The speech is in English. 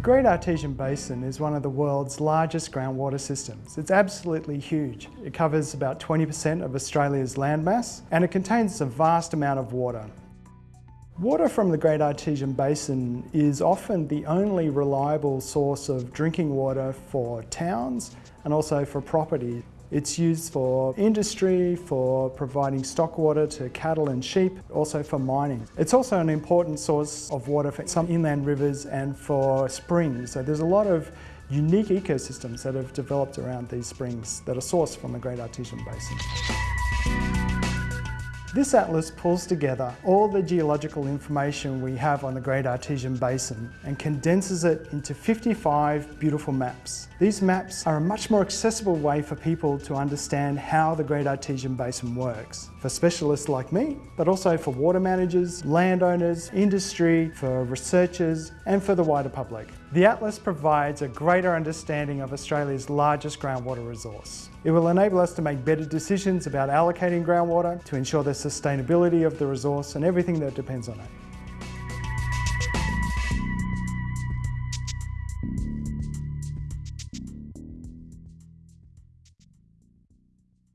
The Great Artesian Basin is one of the world's largest groundwater systems. It's absolutely huge. It covers about 20% of Australia's landmass and it contains a vast amount of water. Water from the Great Artesian Basin is often the only reliable source of drinking water for towns and also for property. It's used for industry, for providing stock water to cattle and sheep, also for mining. It's also an important source of water for some inland rivers and for springs. So there's a lot of unique ecosystems that have developed around these springs that are sourced from the Great Artesian Basin. This atlas pulls together all the geological information we have on the Great Artesian Basin and condenses it into 55 beautiful maps. These maps are a much more accessible way for people to understand how the Great Artesian Basin works, for specialists like me, but also for water managers, landowners, industry, for researchers, and for the wider public. The Atlas provides a greater understanding of Australia's largest groundwater resource. It will enable us to make better decisions about allocating groundwater to ensure the sustainability of the resource and everything that depends on it.